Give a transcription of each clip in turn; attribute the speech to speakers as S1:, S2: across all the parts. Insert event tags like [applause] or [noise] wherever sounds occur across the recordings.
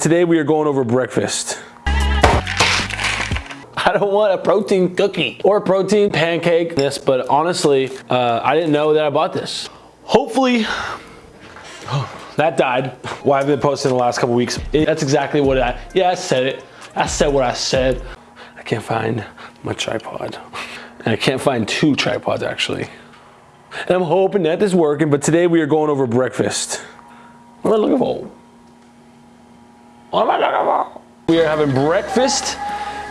S1: Today we are going over breakfast. I don't want a protein cookie or a protein pancake this, but honestly, uh, I didn't know that I bought this. Hopefully, [sighs] that died. Why I've been posting the last couple weeks. It, that's exactly what I, yeah, I said it. I said what I said. I can't find my tripod. And I can't find two tripods actually. And I'm hoping that this is working, but today we are going over breakfast. What am I looking for? We are having breakfast,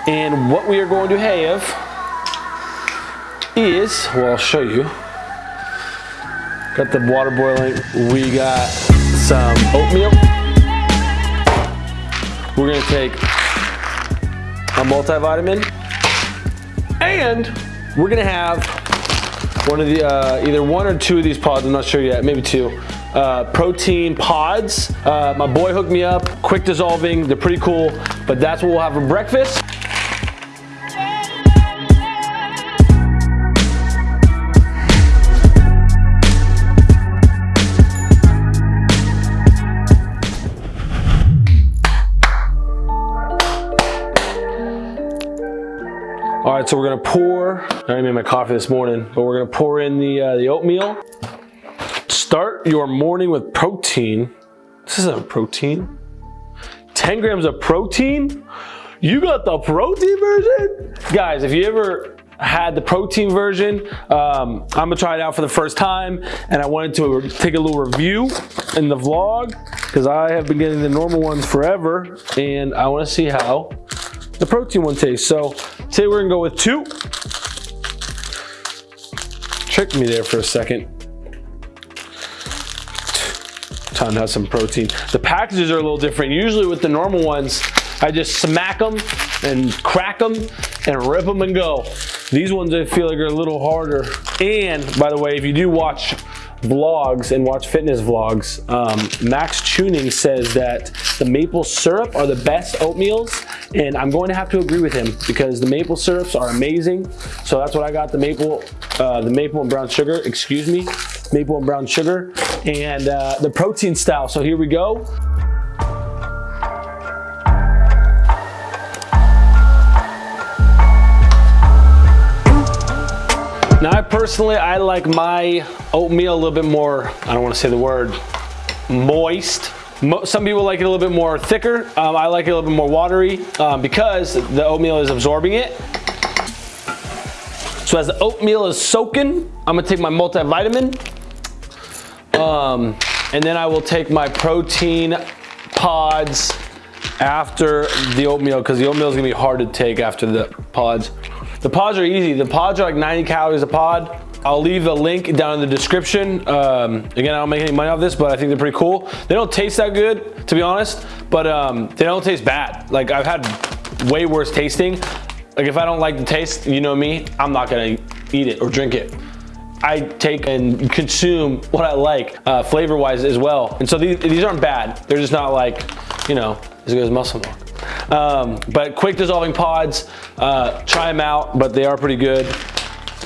S1: and what we are going to have is, well, I'll show you. Got the water boiling. We got some oatmeal. We're gonna take a multivitamin, and we're gonna have one of the, uh, either one or two of these pods, I'm not sure yet, maybe two uh, protein pods. Uh, my boy hooked me up, quick dissolving, they're pretty cool, but that's what we'll have for breakfast. All right, so we're gonna pour, I already made my coffee this morning, but we're gonna pour in the, uh, the oatmeal. Start your morning with protein. This isn't protein. 10 grams of protein? You got the protein version? Guys, if you ever had the protein version, um, I'm gonna try it out for the first time and I wanted to take a little review in the vlog because I have been getting the normal ones forever and I wanna see how the protein one tastes. So today we're gonna go with two. Tricked me there for a second has some protein. The packages are a little different. Usually with the normal ones, I just smack them and crack them and rip them and go. These ones I feel like are a little harder. And by the way, if you do watch vlogs and watch fitness vlogs, um, Max Tuning says that the maple syrup are the best oatmeals and I'm going to have to agree with him because the maple syrups are amazing. So that's what I got, the maple, uh, the maple and brown sugar, excuse me, maple and brown sugar and uh, the protein style. So here we go. Now I personally, I like my oatmeal a little bit more, I don't want to say the word, moist. Some people like it a little bit more thicker. Um, I like it a little bit more watery um, because the oatmeal is absorbing it. So as the oatmeal is soaking, I'm gonna take my multivitamin um, and then I will take my protein pods after the oatmeal because the oatmeal is gonna be hard to take after the pods. The pods are easy. The pods are like 90 calories a pod. I'll leave a link down in the description. Um, again, I don't make any money off this, but I think they're pretty cool. They don't taste that good, to be honest, but um, they don't taste bad. Like I've had way worse tasting. Like if I don't like the taste, you know me, I'm not gonna eat it or drink it. I take and consume what I like uh, flavor wise as well. And so these, these aren't bad. They're just not like, you know, as good as muscle milk. Um, but quick dissolving pods, uh, try them out, but they are pretty good.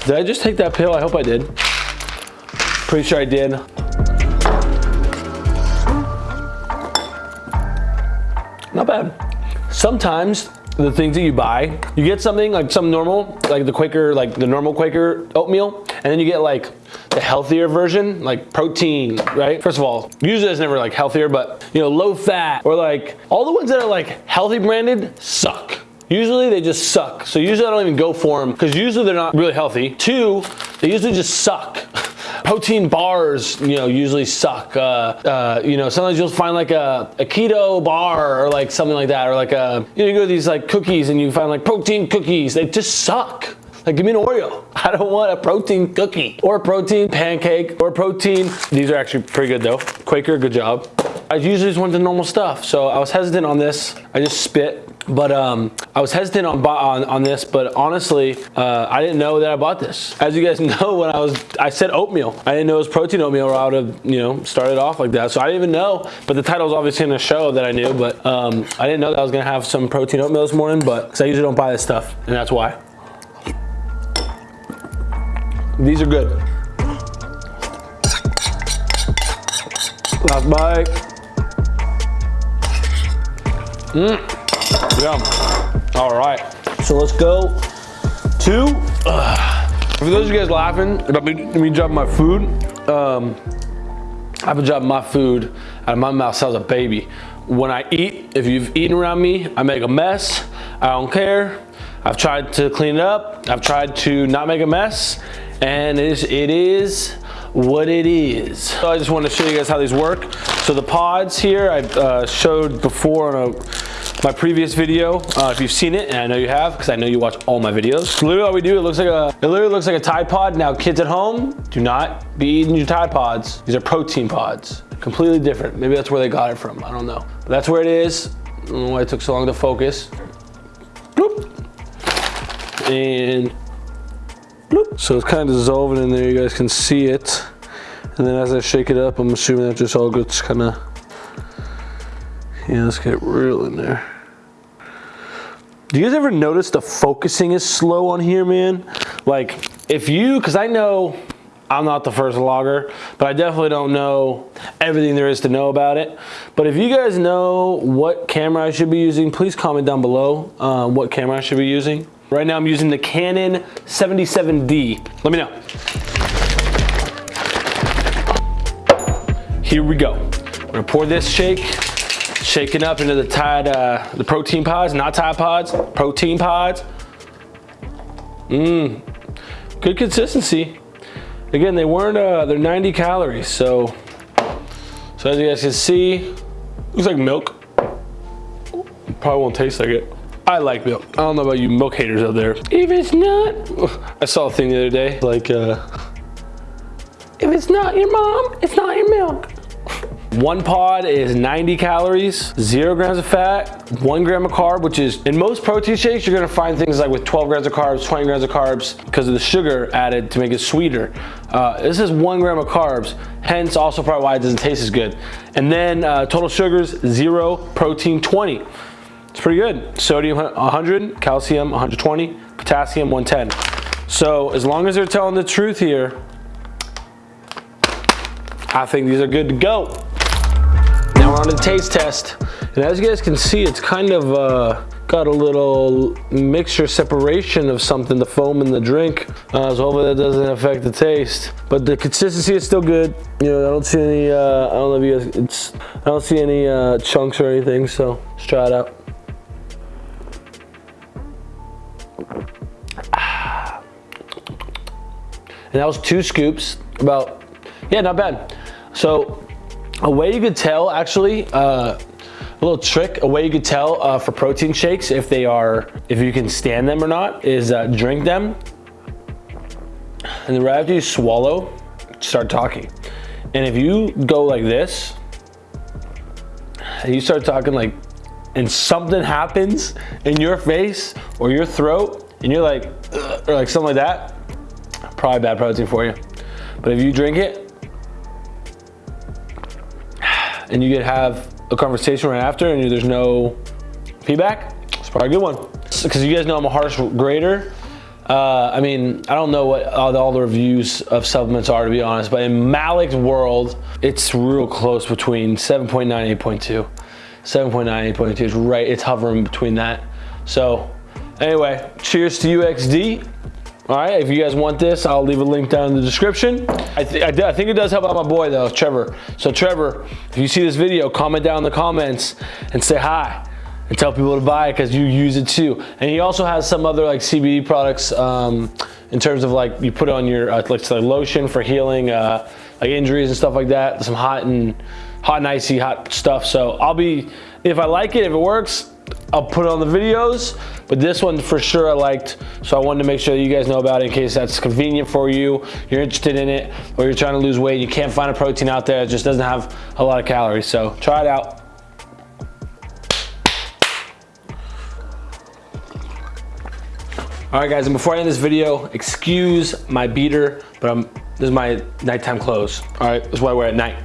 S1: Did I just take that pill? I hope I did. Pretty sure I did. Not bad. Sometimes the things that you buy, you get something like some normal, like the Quaker, like the normal Quaker oatmeal, and then you get like the healthier version, like protein, right? First of all, usually it's never like healthier, but you know, low fat or like all the ones that are like healthy branded suck. Usually they just suck. So usually I don't even go for them because usually they're not really healthy. Two, they usually just suck. Protein bars, you know, usually suck. Uh, uh, you know, sometimes you'll find like a, a, keto bar or like something like that, or like a, you know, you go to these like cookies and you find like protein cookies. They just suck. Like give me an Oreo. [laughs] I don't want a protein cookie or a protein pancake or protein. These are actually pretty good though. Quaker, good job. I usually just want the normal stuff. So I was hesitant on this. I just spit but um, I was hesitant on, on, on this, but honestly, uh, I didn't know that I bought this. As you guys [laughs] know, when I was, I said oatmeal. I didn't know it was protein oatmeal or I would have, you know, started off like that. So I didn't even know, but the title was obviously in the show that I knew, but um, I didn't know that I was gonna have some protein oatmeal this morning, but because I usually don't buy this stuff, and that's why. These are good. Last bite. Yeah. All right. So let's go to. Uh, for those of you guys laughing about me, me dropping my food, um, I've been dropping my food out of my mouth sounds a baby. When I eat, if you've eaten around me, I make a mess. I don't care. I've tried to clean it up. I've tried to not make a mess, and it is, it is what it is. So I just want to show you guys how these work. So the pods here, I uh, showed before on a my previous video uh, if you've seen it and I know you have because I know you watch all my videos. literally all we do it looks like a it literally looks like a Tide Pod. Now kids at home do not be eating your Tide Pods. These are protein pods. Completely different. Maybe that's where they got it from. I don't know. But that's where it is. I don't know why it took so long to focus. Bloop. And bloop. So it's kind of dissolving in there. You guys can see it. And then as I shake it up, I'm assuming that just all gets kind of yeah, let's get real in there. Do you guys ever notice the focusing is slow on here, man? Like, if you, because I know I'm not the first vlogger, but I definitely don't know everything there is to know about it. But if you guys know what camera I should be using, please comment down below uh, what camera I should be using. Right now I'm using the Canon 77D. Let me know. Here we go. I'm gonna pour this shake shaking up into the Tide, uh, the protein pods, not Tide pods, protein pods. Mmm, good consistency. Again, they weren't, uh, they're 90 calories, so, so as you guys can see, looks like milk. Probably won't taste like it. I like milk. I don't know about you milk haters out there. If it's not, I saw a thing the other day, like, uh, if it's not your mom, it's not your milk. One pod is 90 calories, zero grams of fat, one gram of carb, which is in most protein shakes, you're gonna find things like with 12 grams of carbs, 20 grams of carbs, because of the sugar added to make it sweeter. Uh, this is one gram of carbs, hence also probably why it doesn't taste as good. And then uh, total sugars, zero, protein 20. It's pretty good. Sodium 100, calcium 120, potassium 110. So as long as they're telling the truth here, I think these are good to go. Now we're on the taste test. And as you guys can see, it's kind of uh, got a little mixture separation of something, the foam in the drink. Uh, so hopefully that doesn't affect the taste. But the consistency is still good. You know, I don't see any, uh, I don't know if you guys, it's, I don't see any uh, chunks or anything. So let's try it out. And that was two scoops, about, yeah, not bad. So a way you could tell actually, uh, a little trick, a way you could tell uh, for protein shakes if they are, if you can stand them or not, is uh, drink them. And then right after you swallow, start talking. And if you go like this, and you start talking like, and something happens in your face or your throat, and you're like, or like something like that, probably bad protein for you. But if you drink it, and you get have a conversation right after and there's no feedback, it's probably a good one. Because you guys know I'm a harsh grader. Uh, I mean, I don't know what all the, all the, reviews of supplements are to be honest, but in Malik's world, it's real close between 7.9 and 8.2. 7.9, 8.2 is right, it's hovering between that. So anyway, cheers to UXD. All right, if you guys want this, I'll leave a link down in the description. I, th I, I, think it does help out my boy though, Trevor. So Trevor, if you see this video, comment down in the comments and say hi and tell people to buy it because you use it too. And he also has some other like CBD products um, in terms of like you put on your uh, like, like lotion for healing uh, like injuries and stuff like that. Some hot and hot and icy hot stuff. So I'll be, if I like it, if it works, I'll put it on the videos, but this one for sure I liked, so I wanted to make sure that you guys know about it in case that's convenient for you, you're interested in it, or you're trying to lose weight, you can't find a protein out there, it just doesn't have a lot of calories, so try it out. All right guys, and before I end this video, excuse my beater, but I'm, this is my nighttime clothes. All right, this is what I wear at night.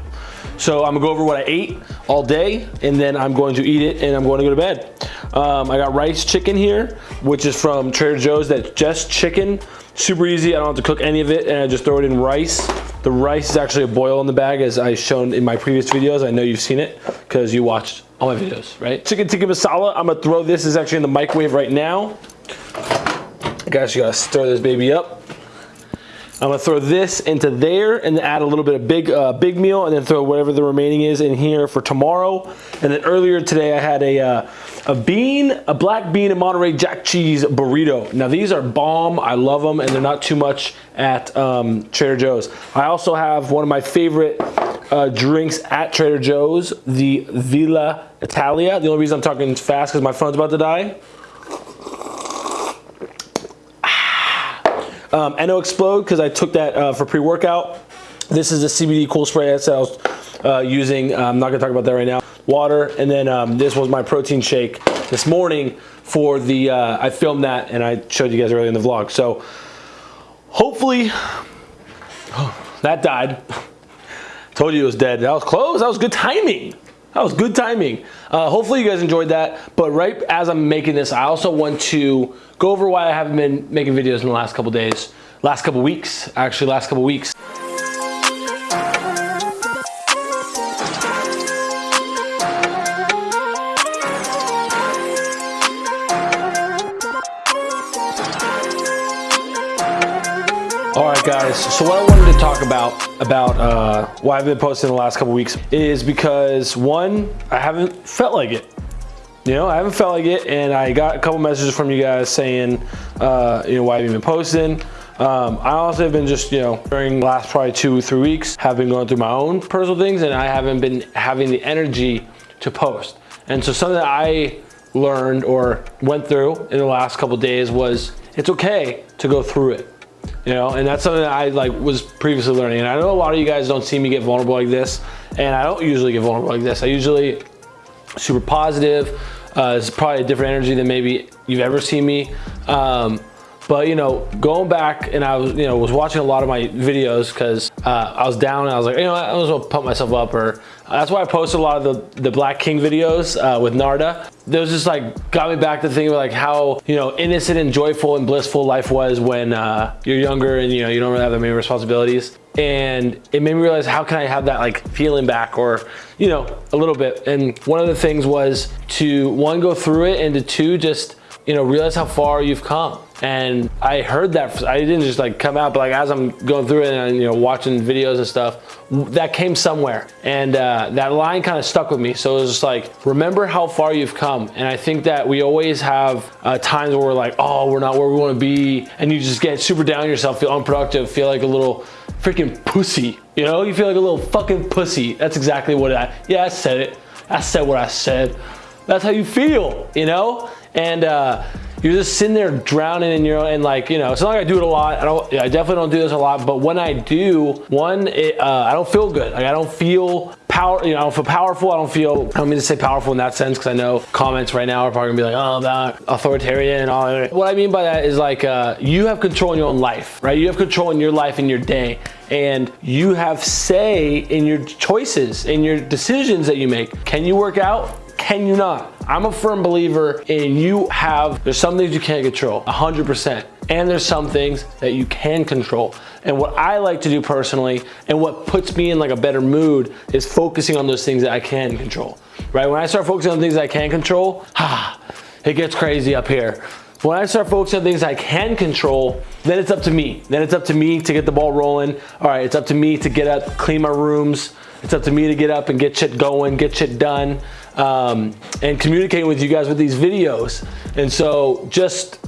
S1: So I'm gonna go over what I ate all day and then I'm going to eat it and I'm going to go to bed. Um, I got rice chicken here, which is from Trader Joe's. That's just chicken, super easy. I don't have to cook any of it and I just throw it in rice The rice is actually a boil in the bag as I shown in my previous videos. I know you've seen it because you watched all my videos, right? Chicken tikka masala, I'm gonna throw this, is actually in the microwave right now. Guys, you gotta stir this baby up. I'm gonna throw this into there and add a little bit of big uh, big meal and then throw whatever the remaining is in here for tomorrow. And then earlier today I had a, uh, a bean, a black bean and Monterey Jack cheese burrito. Now these are bomb, I love them and they're not too much at um, Trader Joe's. I also have one of my favorite uh, drinks at Trader Joe's, the Villa Italia. The only reason I'm talking fast because my phone's about to die. Um, NO-Xplode, because I took that uh, for pre-workout. This is the CBD cool spray that I was uh, using. I'm not gonna talk about that right now. Water, and then um, this was my protein shake this morning for the, uh, I filmed that and I showed you guys earlier in the vlog. So hopefully, oh, [sighs] that died. [laughs] Told you it was dead. That was close, that was good timing. That was good timing. Uh, hopefully you guys enjoyed that. But right as I'm making this, I also want to go over why I haven't been making videos in the last couple days, last couple weeks, actually last couple weeks. Guys. So what I wanted to talk about about uh, why I've been posting the last couple weeks is because one, I haven't felt like it. You know, I haven't felt like it, and I got a couple messages from you guys saying, uh, you know, why have you been posting? Um, I also have been just, you know, during the last probably two, three weeks, have been going through my own personal things, and I haven't been having the energy to post. And so something that I learned or went through in the last couple days was it's okay to go through it you know and that's something that i like was previously learning. And i know a lot of you guys don't see me get vulnerable like this and i don't usually get vulnerable like this. I usually super positive. Uh, it's probably a different energy than maybe you've ever seen me. Um, but you know going back and i was you know was watching a lot of my videos because uh, i was down and i was like you know i was gonna pump myself up or that's why i posted a lot of the the black king videos uh, with narda those just like got me back to thinking like how you know innocent and joyful and blissful life was when uh, you're younger and you know you don't really have that many responsibilities. And it made me realize how can I have that like feeling back or you know a little bit. And one of the things was to one go through it and to two just you know realize how far you've come and I heard that I didn't just like come out but like as I'm going through it and you know watching videos and stuff that came somewhere. And uh, that line kind of stuck with me. So it was just like remember how far you've come. And I think that we always have uh, times where we're like oh we're not where we want to be. And you just get super down yourself feel unproductive feel like a little freaking pussy you know? You feel like a little fucking pussy. That's exactly what I yeah I said it. I said what I said. That's how you feel you know? And uh, you're just sitting there drowning in your own, and like, you know, it's not like I do it a lot. I don't, I definitely don't do this a lot, but when I do, one, it, uh, I don't feel good. Like I don't feel power, you know, I don't feel powerful. I don't feel, I don't mean to say powerful in that sense because I know comments right now are probably gonna be like, oh, that authoritarian and all that. What I mean by that is like, uh, you have control in your own life, right? You have control in your life in your day and you have say in your choices, in your decisions that you make. Can you work out? Can you not? I'm a firm believer in you have, there's some things you can't control, 100%. And there's some things that you can control. And what I like to do personally, and what puts me in like a better mood, is focusing on those things that I can control, right? When I start focusing on things I can control, ah, [sighs] it gets crazy up here. When I start focusing on things I can control, then it's up to me. Then it's up to me to get the ball rolling. All right, it's up to me to get up, clean my rooms. It's up to me to get up and get shit going, get shit done um, and communicating with you guys with these videos. And so just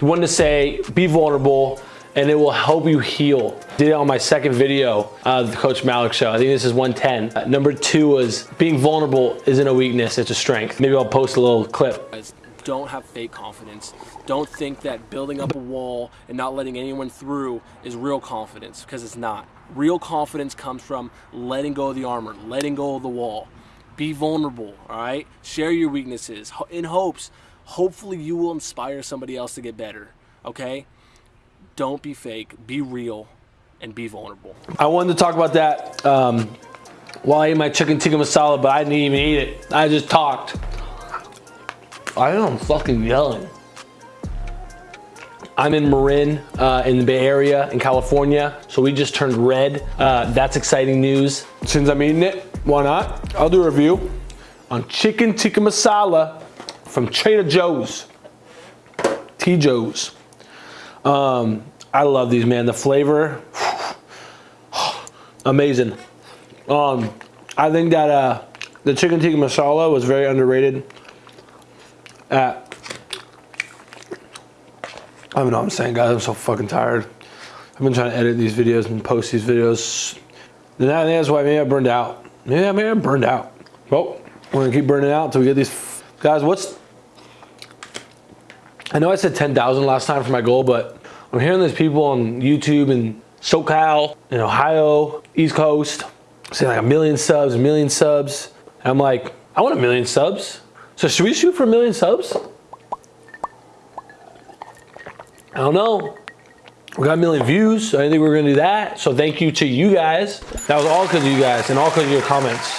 S1: wanted to say, be vulnerable and it will help you heal. Did it on my second video, uh, the Coach Malik show. I think this is 110. Uh, number two was being vulnerable isn't a weakness, it's a strength. Maybe I'll post a little clip.
S2: Don't have fake confidence. Don't think that building up a wall and not letting anyone through is real confidence because it's not. Real confidence comes from letting go of the armor, letting go of the wall. Be vulnerable, all right? Share your weaknesses in hopes, hopefully you will inspire somebody else to get better, okay? Don't be fake, be real, and be vulnerable.
S1: I wanted to talk about that um, while I ate my chicken tikka masala, but I didn't even eat it. I just talked. I am fucking yelling. I'm in Marin uh, in the Bay Area in California. So we just turned red. Uh, that's exciting news. Since I'm eating it, why not? I'll do a review on chicken tikka masala from Trader Joe's. T. Joe's. Um, I love these, man. The flavor, [sighs] amazing. Um, I think that uh, the chicken tikka masala was very underrated. At I don't know what I'm saying, guys. I'm so fucking tired. I've been trying to edit these videos and post these videos. And I think that's why maybe I burned out. Maybe, man, burned out. Well, we're gonna keep burning out until we get these. Guys, what's I know I said 10,000 last time for my goal, but I'm hearing there's people on YouTube and SoCal, in Ohio, East Coast, saying like a million subs, a million subs. And I'm like, I want a million subs. So should we shoot for a million subs? I don't know. We got a million views, so I think we're gonna do that. So thank you to you guys. That was all because of you guys and all because of your comments.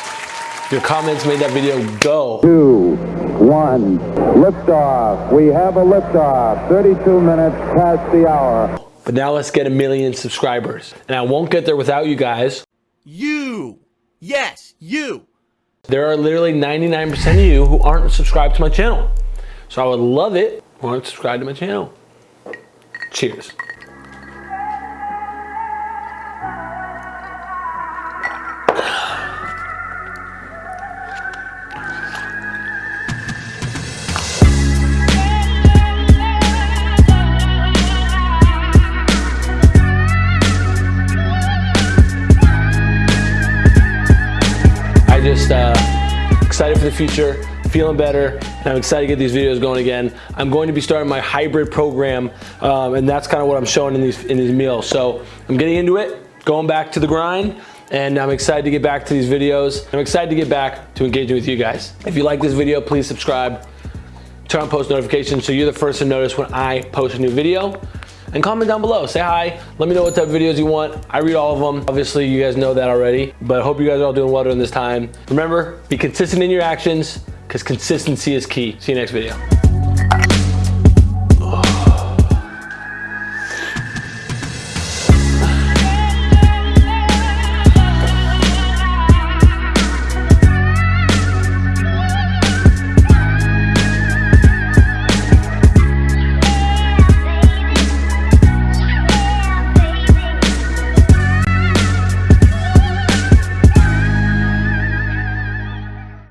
S1: Your comments made that video go.
S3: two, one, liftoff. We have a liftoff. 32 minutes past the hour.
S1: But now let's get a million subscribers. And I won't get there without you guys.
S4: You. Yes, you.
S1: There are literally 99% of you who aren't subscribed to my channel. So I would love it if you want to subscribe to my channel. Cheers. Excited for the future, feeling better, and I'm excited to get these videos going again. I'm going to be starting my hybrid program, um, and that's kind of what I'm showing in these in these meals. So I'm getting into it, going back to the grind, and I'm excited to get back to these videos. I'm excited to get back to engaging with you guys. If you like this video, please subscribe, turn on post notifications so you're the first to notice when I post a new video and comment down below. Say hi. Let me know what type of videos you want. I read all of them. Obviously, you guys know that already, but I hope you guys are all doing well during this time. Remember, be consistent in your actions because consistency is key. See you next video.